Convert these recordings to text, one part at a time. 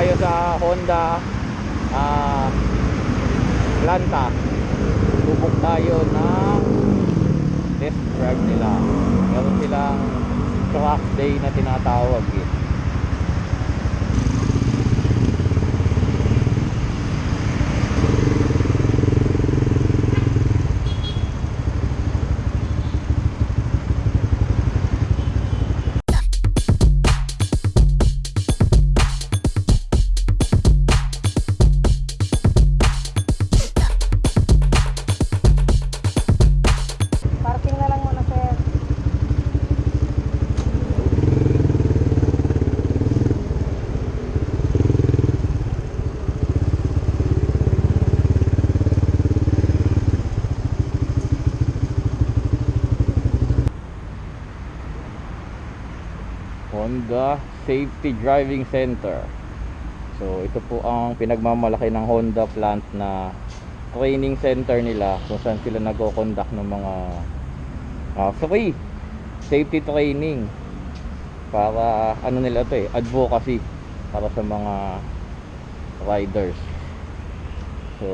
tayo sa Honda ah Planta. Subok tayo ng test drive nila. Meron silang track day na tinatawag eh. Safety Driving Center. So ito po ang pinagmamalaki ng Honda plant na training center nila kung saan sila nagko-conduct ng mga ah, free safety training para ano nila to eh advocacy para sa mga riders. So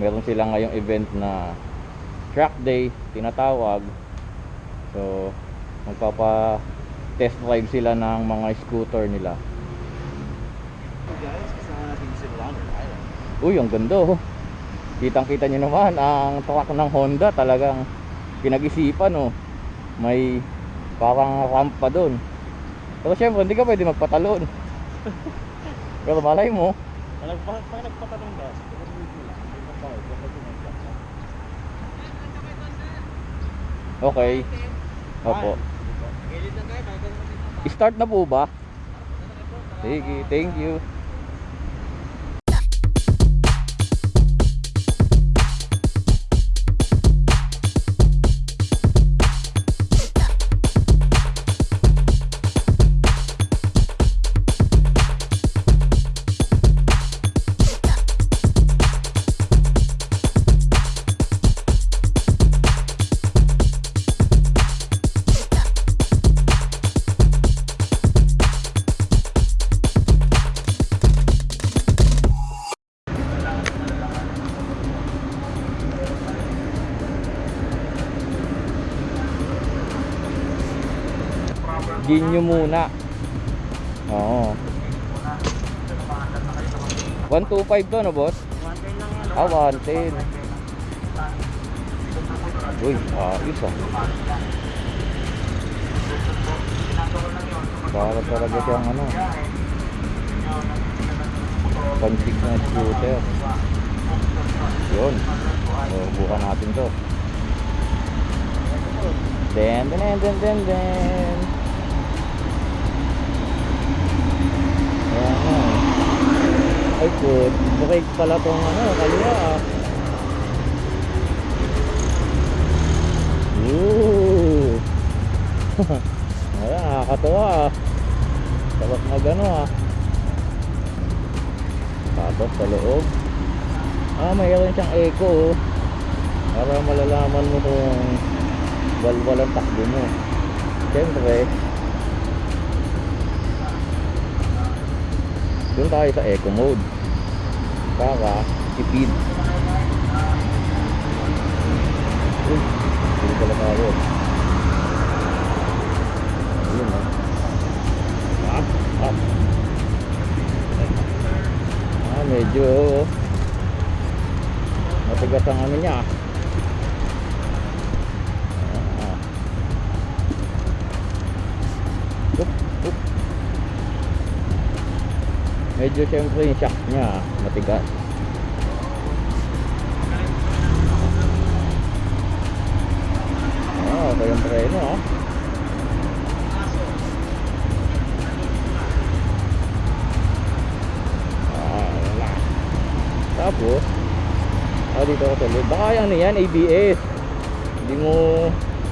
meron sila ngayong event na track day tinatawag. So magpapa test drive sila ng mga scooter nila. Uy, ang ganda oh. Kitang kita nyo naman ang truck ng Honda talagang pinag-isipan oh. May parang ramp pa doon. Pero syempre hindi ka pwede magpatalon. Pero malay mo, Pag, nagpatanong ka, okay. Opo. Start na po ba? Sige, thank you. Nyo muna. Oo. 125 to, no boss? Ah, 110. Uy, ayos ah. Para talaga siyang ano. Pansik na scooter. Yun. So, bukan natin to. Den, den, den, den, den. Ayan na. Ay, good. Break pala tong ano, kaliwa ah. Ooh. Ayan, nakakatawa ah. Sarap mag ano ah. Tapos sa loob. Ah, mayroon siyang echo oh. Para malalaman mo kung walwal ang takbo mo. Siyempre, doon tayo sa eco mode para tipid. Uy hindi pala tayo. Ayun ah. Ah ah. Ah medyo matigas ang ano niya ah. Medyo syempre yung shock niya matigas. Ah okay yung preno ah. Ah wala tapos ah dito sa loob baka ano yan ABS hindi mo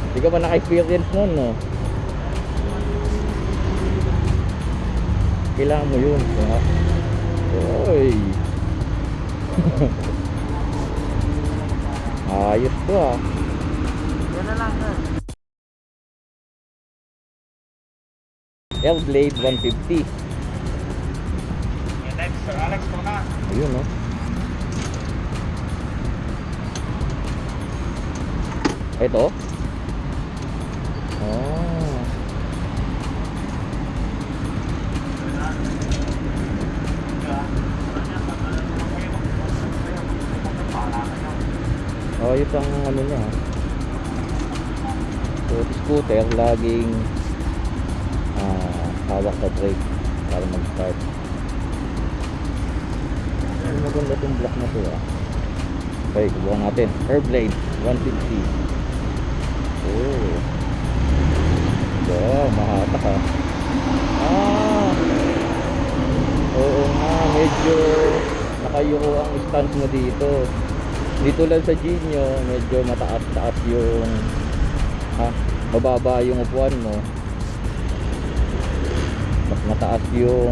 hindi ka ba naka-experience nun no? Kailangan mo yun diba? Oy. Ayos to ah. Yan na lang, sir. L-Blade 150. Yung type C Sir Alex, na. Ayun, no? Ito? Oh. Oh, ito ang ano niya. ah. So, scooter, laging ah, hawak sa brake para mag-start. Ay, maganda itong block na to ah. Okay, kubuhan natin. Airblade, 150. Oh. Wow, mahatak ah. Ah! Oo nga, medyo nakayuko ang stance mo dito. Dito lang sa Genio, medyo mataas-taas yung ha, mababa yung upuan mo. Mas mataas yung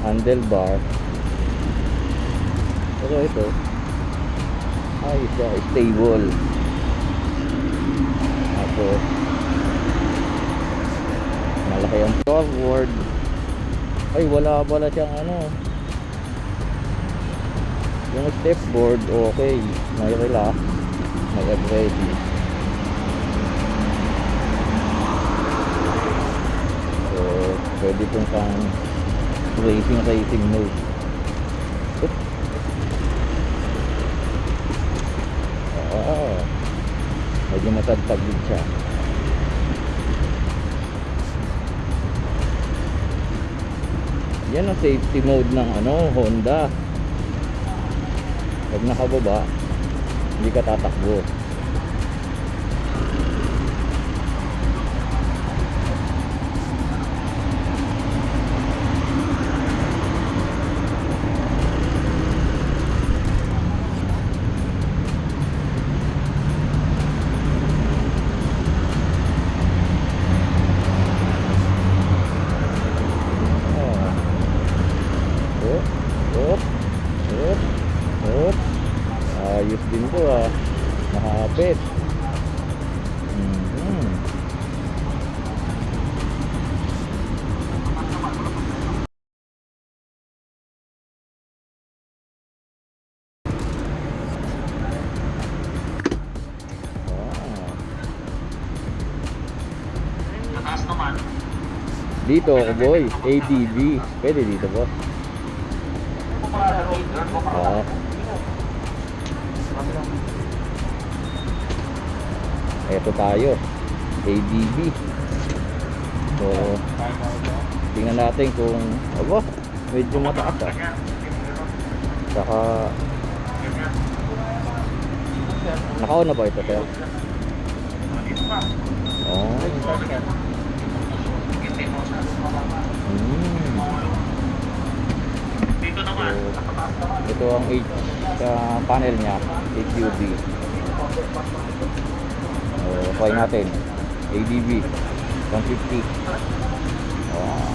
handlebar. Pero ito, ay siya, stable. Tapos, malaki ang forward. Ay, wala pala siyang ano. Yung step board, okay. May relax. May ready. So, pwede pong kang racing racing mode. Oop. Oo. Medyo matagtag din siya. Yan ang safety mode ng ano, Honda. Pag nakababa, hindi ka tatakbo. Dito boy, ADV. Pwede dito boss. Oo. Eto tayo. ADV. So, tingnan natin kung aba, medyo mataas ah. Saka Naka-on na ba ito, sir? Oh. Hmm. So, ito ang H sa panel niya, HUD. Uh, try natin. ADB 150. Oh.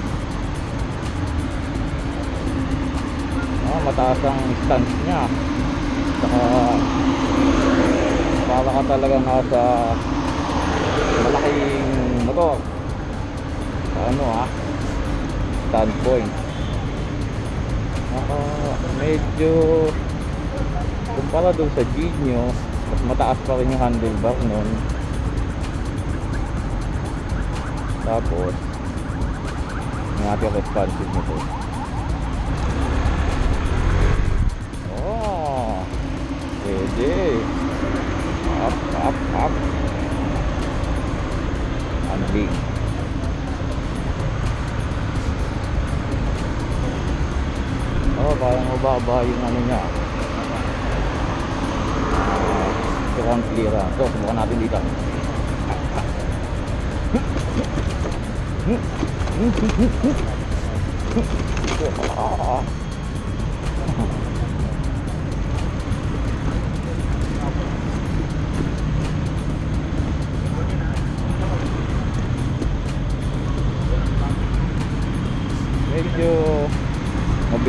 Ah, mataas ang stance niya. Saka para ka talaga nasa malaking motor. Sa ano ah, standpoint. Naka, medyo kumpara doon sa Genio, mas mataas pa rin yung handlebar nun. Tapos, yung ating responsive nito. Oh, pwede. Up, up, up. Handling. Oh, parang mababa yung ano niya. Ground clearance. So, subukan natin dito. Ah.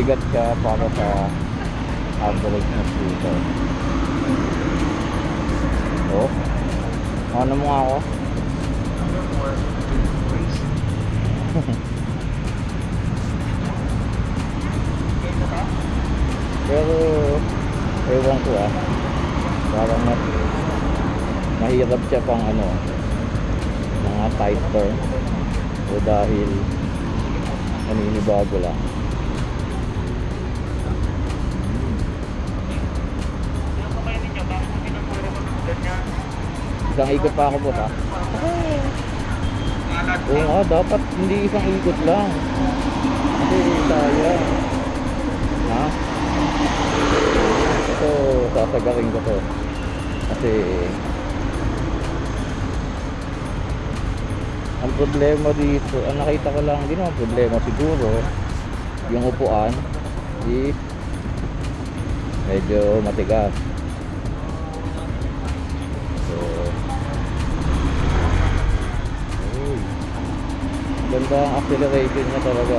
Mabigat siya para sa average na scooter. Oh. Ano mo nga ako? ewan ko ah parang mas mahirap siya pang ano mga tight turn o dahil naninibago lang isang ikot pa ako po ha? Oo nga dapat hindi isang ikot lang. Kasi sayang. Ha? Ito sasagarin ko to. Kasi ang problema dito ang nakita ko lang din ang problema siguro yung upuan is medyo matigas ganda ang acceleration niya talaga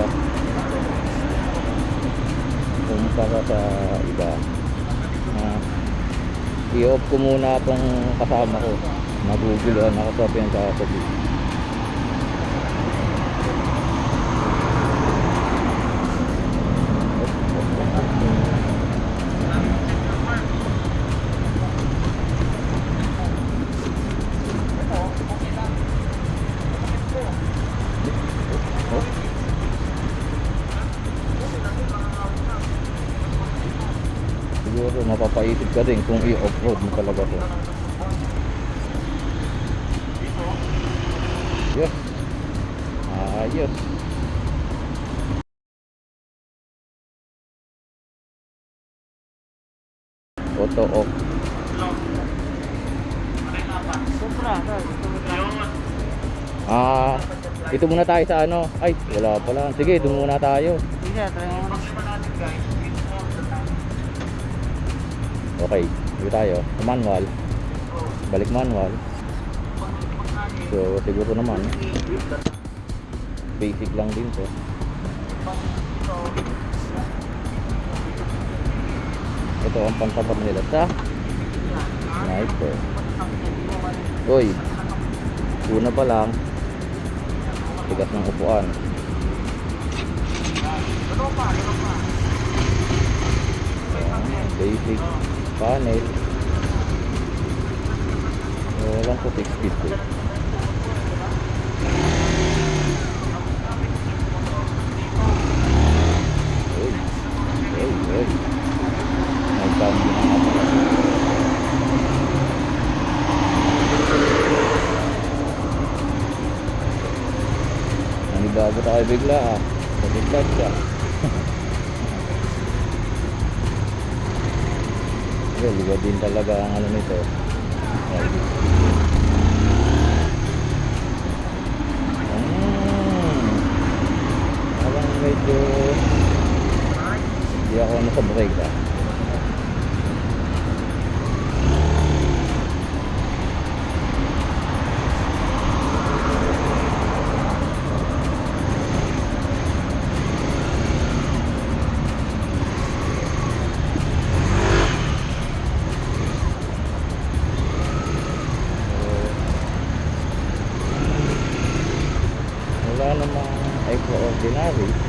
kumpara sa iba. Na i-off ko muna itong kasama ko. Naguguluhan ako sa pinagkakasabi ka din kung i-off-road mo talaga to. Yes. Ayos auto off. Ah ito muna tayo sa ano. Ay wala pala. Sige doon muna tayo. Sige, try mo muna. Okay, dito tayo. Manual. Balik manual. So, siguro naman. Basic lang din to. Ito ang pantapat nila sa sniper. Uy, una pa lang. Tigas ng upuan. Basic panel. So, walang puti speed ko uy uy uy may cambio na nanibago tayo bigla ah. Pagkagdag ka Well, iba din talaga ang ano nito. Hmm. Parang medyo hindi ako ano sa brake ah. Villari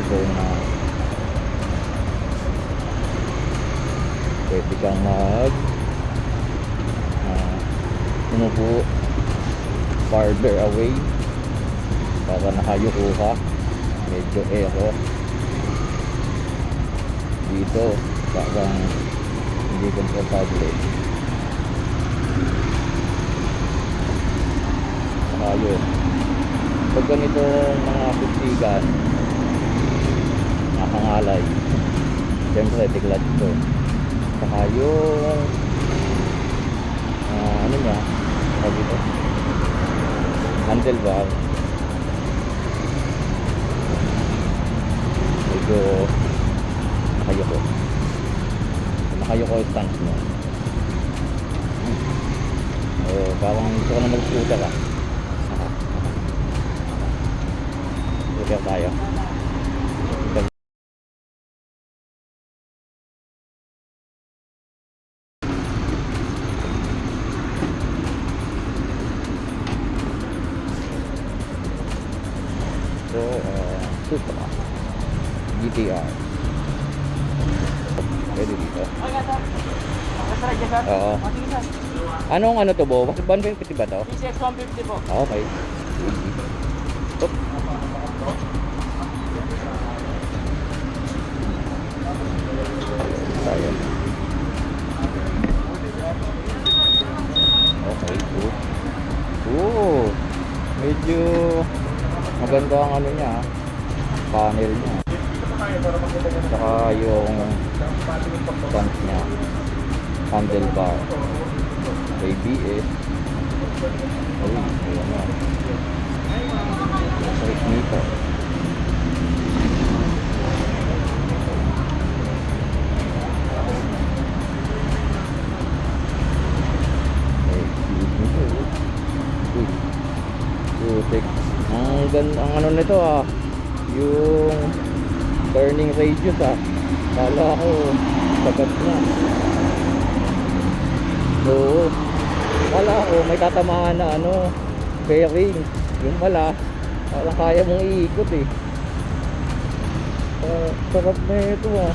ko na pwede kang mag uh, umupo farther away. Para nakayuko ka medyo aero dito parang hindi komportable. Saka yun pag ganito mga pustigan nakakangalay siyempre tiglat to. Saka yung ah, ano niya tawag dito? Handlebar. Medyo nakayoko. Nakayoko yung stance mo eh parang gusto ko na mag-scooter ah. Scooter tayo sir. Oo. Sir. Anong ano to, Bo? 150 ba to? PCX 150 po. Ah, Okay. Oop. Tayo. Okay, good. Oo. Medyo maganda ang ano niya, ah, panel niya. Handlebar. ABS. Uy, ayan na. Straight meter. Putik. Ang gan ang ano nito ah. Yung turning radius ah. Kala ko sagat na. Oo. Wala ko, may tatamaan na ano, bearing. Yung pala, walang kaya mong iikot eh. Uh, sarap na ito ah.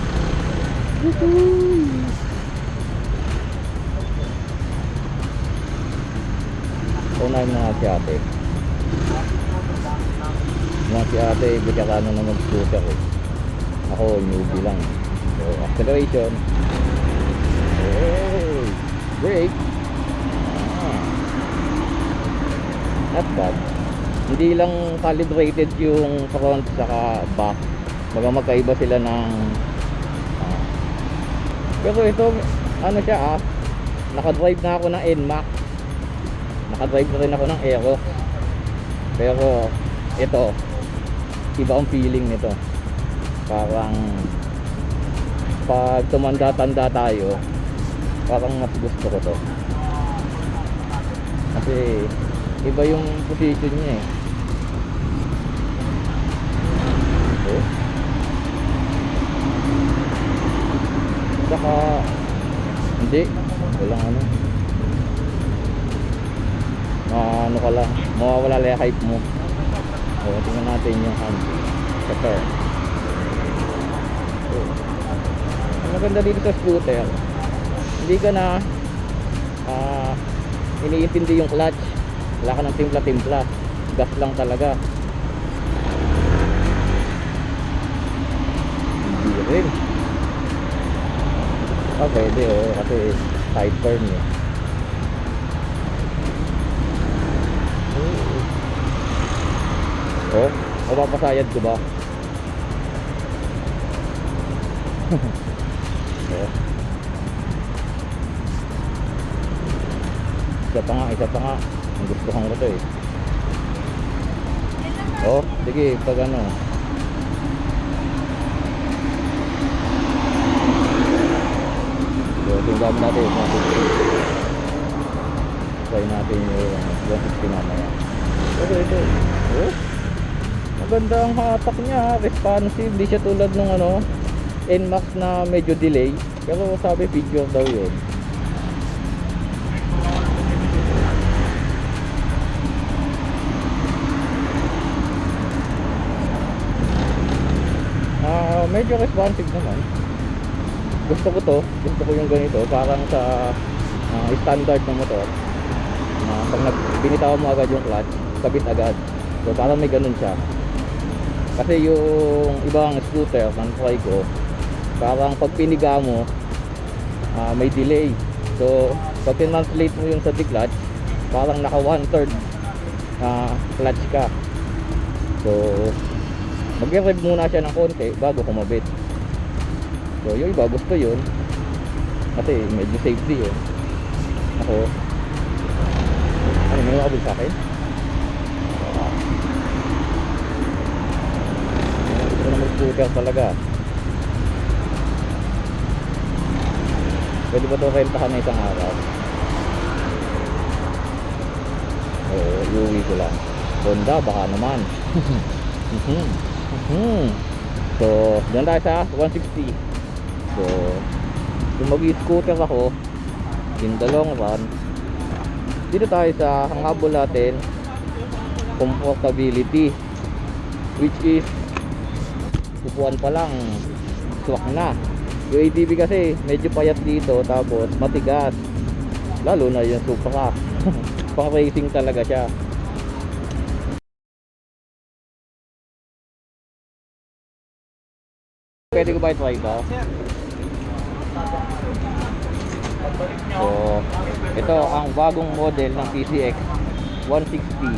Unahin mo nga si ate. Mga si ate, veterano na mag-scooter eh. Ako, newbie lang. So, acceleration. Hey! Brake. Ah. Not bad. Hindi lang calibrated yung front saka back. Baga magkaiba sila ng ah. Pero ito ano siya ah. Naka-drive na ako ng NMAX. Naka-drive na rin ako ng Aero. Pero ito iba ang feeling nito. Parang pag tumanda-tanda tayo, parang mas gusto ko to. Kasi iba yung position niya eh. Oh. saka hindi. Walang ano. Ano ka lang. Mawawala lang yung hype mo. O tingnan natin yung hand. Sa turn ang maganda dito sa scooter hindi ka na ah, iniintindi yung clutch. Wala ka ng timpla-timpla. Gas lang talaga. Hindi rin. Ah pwede oh. Kasi side turn eh oh mapapasayad ko ba isa pa nga, isa pa nga. Ang gusto kong ito eh. Oh, sige, pag ano. So, tingnan natin yung 150 try natin yung 150 mamaya. Pero ito, oh maganda ang hatak niya, responsive di siya tulad nung ano NMAX na medyo delay. Pero sabi figure daw yun medyo responsive naman. Gusto ko to, gusto ko yung ganito, parang sa ah, standard ng motor. Na pag binitawan mo agad yung clutch, kabit agad. So parang may ganun siya. Kasi yung ibang scooter, man try ko, parang pag piniga mo ah, may delay so pag translate mo yung sa clutch parang naka one third na clutch ka so mag-rev muna siya ng konti bago kumabit. So yung iba gusto yun. Kasi medyo safety yun. Ako. Ano may makabul sa akin? Gusto na mag-scooter talaga. Pwede ba ito rentahan na isang araw? Oo iuwi ko lang. Honda baka naman Mhm. so dyan tayo sa 160 so kung mag-scooter ako in the long run dito tayo sa hangabol natin comfortability which is upuan pa lang swak na. Yung ATV kasi medyo payat dito tapos matigas. Lalo na yung Supra pang racing talaga siya pwede ko ba i-try ito? So, ito ang bagong model ng PCX 160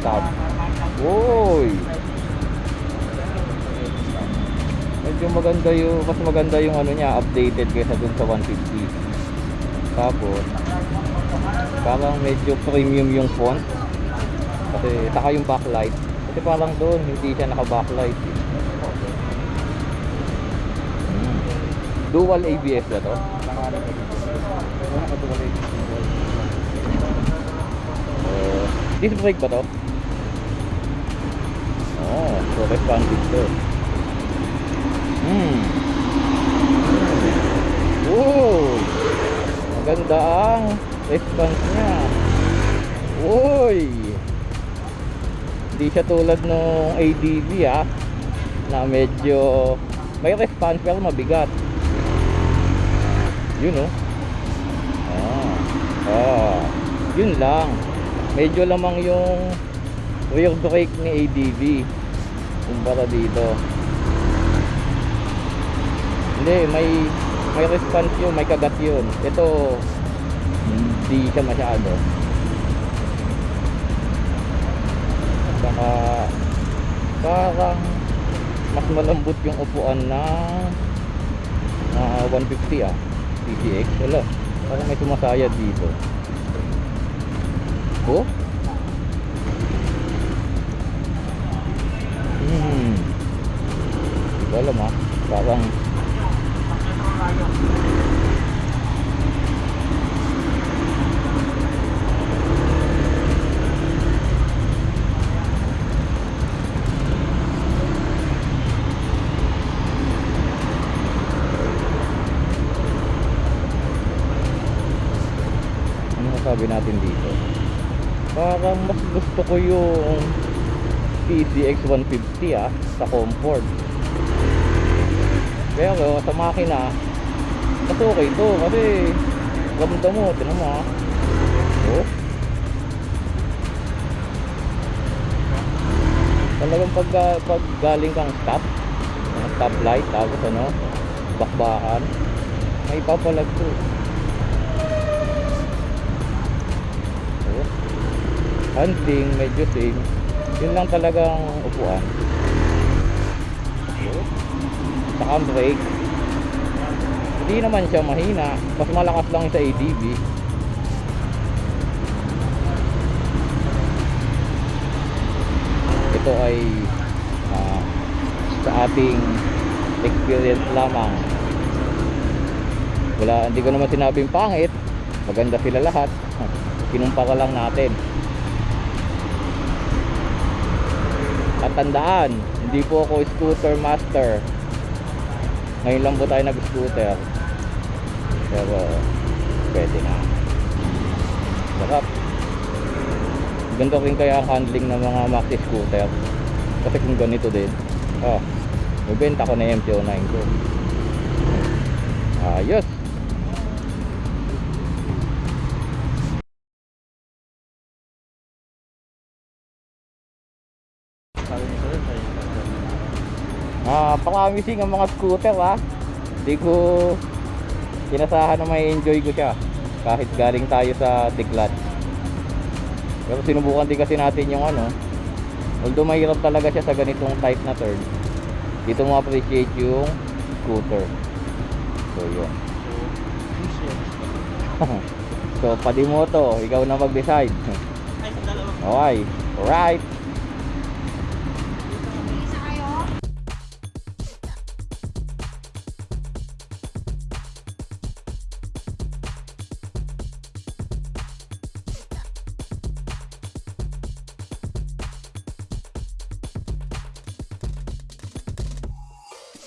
Stop. Uy! Medyo maganda yung, mas maganda yung ano niya, updated kaysa dun sa 150. Tapos, parang medyo premium yung font. Kasi, saka yung backlight. Kasi parang doon, hindi siya naka-backlight. eh. Hmm. Dual ABS ba to? Uh, disc brake ba to? Oh, so responsive to. Hmm. Oh, maganda ang response niya. Uy! Hindi siya tulad nung ADV ah na medyo may response pero mabigat. Yun oh. Ah. Ah. Yun lang. Medyo lamang yung rear brake ni ADV kumpara dito. Hindi, may may response yun, may kagat yun. Ito hindi siya masyado. Saka parang mas malambot yung upuan na 150 ah. PCX wala. Parang may sumasayad dito. Oh? Hmm. Hindi ko parang masabi natin dito? Parang mas gusto ko yung PCX 150 ah sa comfort. Pero sa makina mas okay to kasi ramdam mo tinan mo ah. Oh. Talagang pag, pag galing kang stop ano, stop light tapos ano bakbakan may papalag to Handling, medyo same. Yun lang talagang upuan. Saka brake. Hindi naman siya mahina. Mas malakas lang sa ADV. Ito ay ah, sa ating experience lamang. Wala, hindi ko naman sinabing pangit. Maganda sila lahat. Kinumpara lang natin. At tandaan, hindi po ako scooter master. Ngayon lang po tayo nag-scooter. Pero pwede na. Sarap. Ganito rin kaya handling ng mga maxi scooter. Kasi kung ganito din. Oh, mabenta ko na yung MT-09 ko. Ayos. Na. Ha? promising ang mga scooter ha. Hindi ko inasahan na may enjoy ko siya. Kahit galing tayo sa Tiklat. Pero sinubukan din kasi natin yung ano. Although mahirap talaga siya sa ganitong type na turn. Dito mo appreciate yung scooter. So yun. So, padi mo to. Ikaw na sa dalawa. Okay. Alright.